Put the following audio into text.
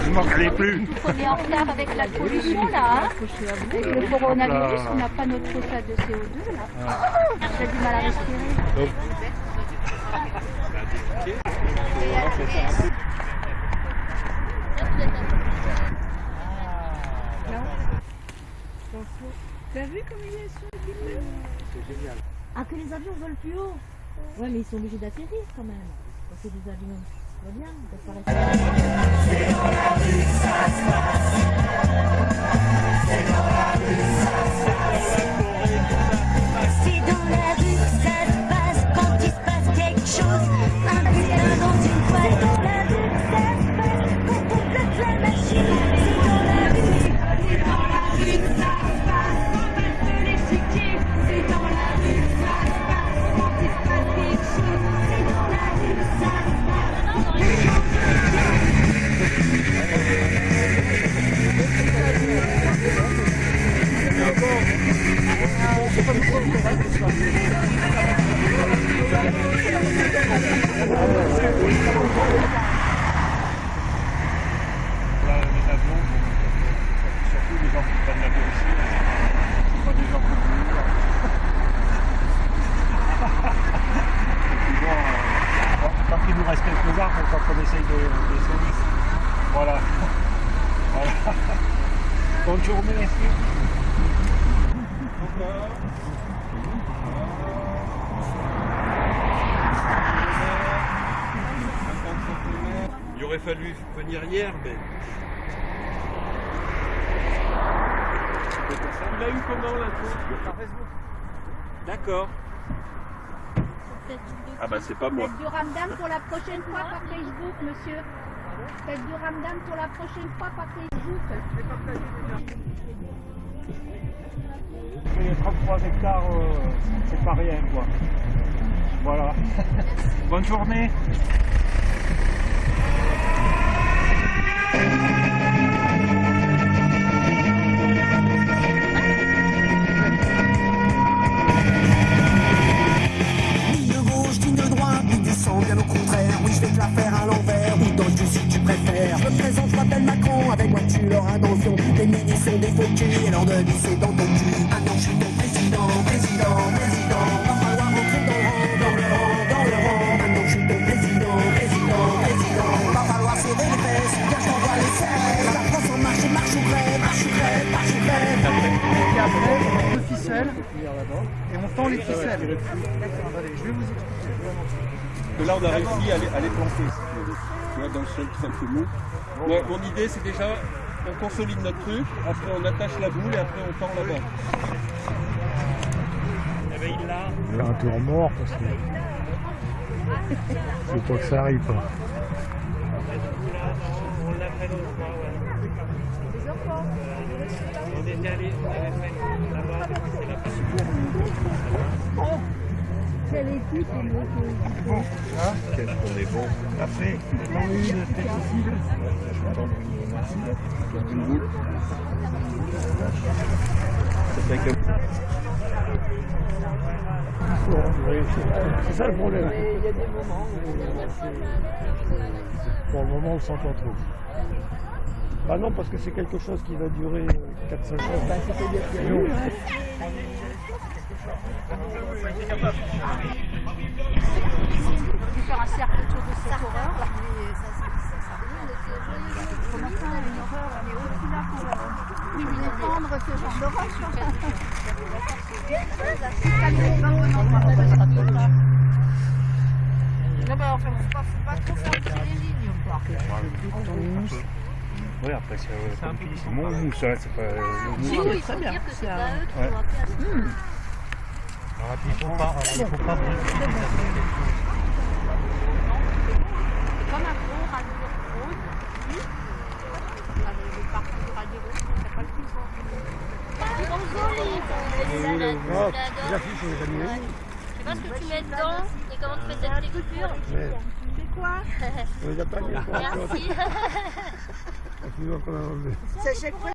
Je m'en calais plus. On est en retard avec la pollution là. Hein avec le coronavirus, on n'a pas notre quota de CO2 là. J'ai du mal à respirer. T'as vu comme ils sont C'est génial. Ah, que les avions volent plus haut Ouais, mais ils sont obligés d'atterrir quand même. Quand c'est des avions. Va bien, ils peuvent pas rester. C'est de, de semer. Voilà. voilà. Bonne journée. Il aurait fallu venir hier, mais. Il a eu comment l'info Par Facebook. D'accord. Ah bah c'est pas moi. Faites du ramdam pour la prochaine fois par Facebook, monsieur. Faites du ramdam pour la prochaine fois par Facebook. Les 33 hectares, euh, c'est pas rien, quoi. Voilà. Bonne journée. Dans ton cul. Maintenant je suis ton président, président, président. Va falloir rentrer dans le rang, dans le rang, dans le rang. Maintenant je suis ton président, président, président. Va falloir serrer les fesses, car je t'envoie les serres. La France en marche, et marche ou crève, marche ou crève, marche ou crève. Et après, on met deux ficelles et on tend les ficelles. Allez, je vais vous expliquer. Que là on a réussi à les, à les planter, si tu veux. Tu vois, dans le sol tout simplement. Moi, mon idée c'est déjà, on consolide notre truc, après on attache la boule et après on tend là-bas. Faire un tour mort parce que. Faut pas que ça arrive. Quoi. Qu'est-ce qu'on est bon. Après, on a eu une tête possible. Une boule. Ça fait que... C'est- c'est ça le problème. Pour le moment, on le sent pas trop. Bah non, parce que c'est quelque chose qui va durer 4-5 ans. Non. On peut faire un cercle autour de cette horreur. Pour l'instant, une horreur, on est ce genre d'horreur. Non, mais faut pas, faut pas trop faire les lignes. Oui, après, c'est euh, c'est mon mousse, hein, c'est pas. euh, le mousse. Oui, très bien. C'est un... Ouais. Alors, il faut pas, il faut pas les affaires. Comme un gros radio rose, le parcours du radio rose, c'est pas le plus Oh, les affiches, on les a mis. Je sais pas ce que tu mets dedans et comment tu fais cette texture. Ouais. C'est quoi On les a pas mis. Merci. Tu vois qu'on a enlevé. C'est chaque fois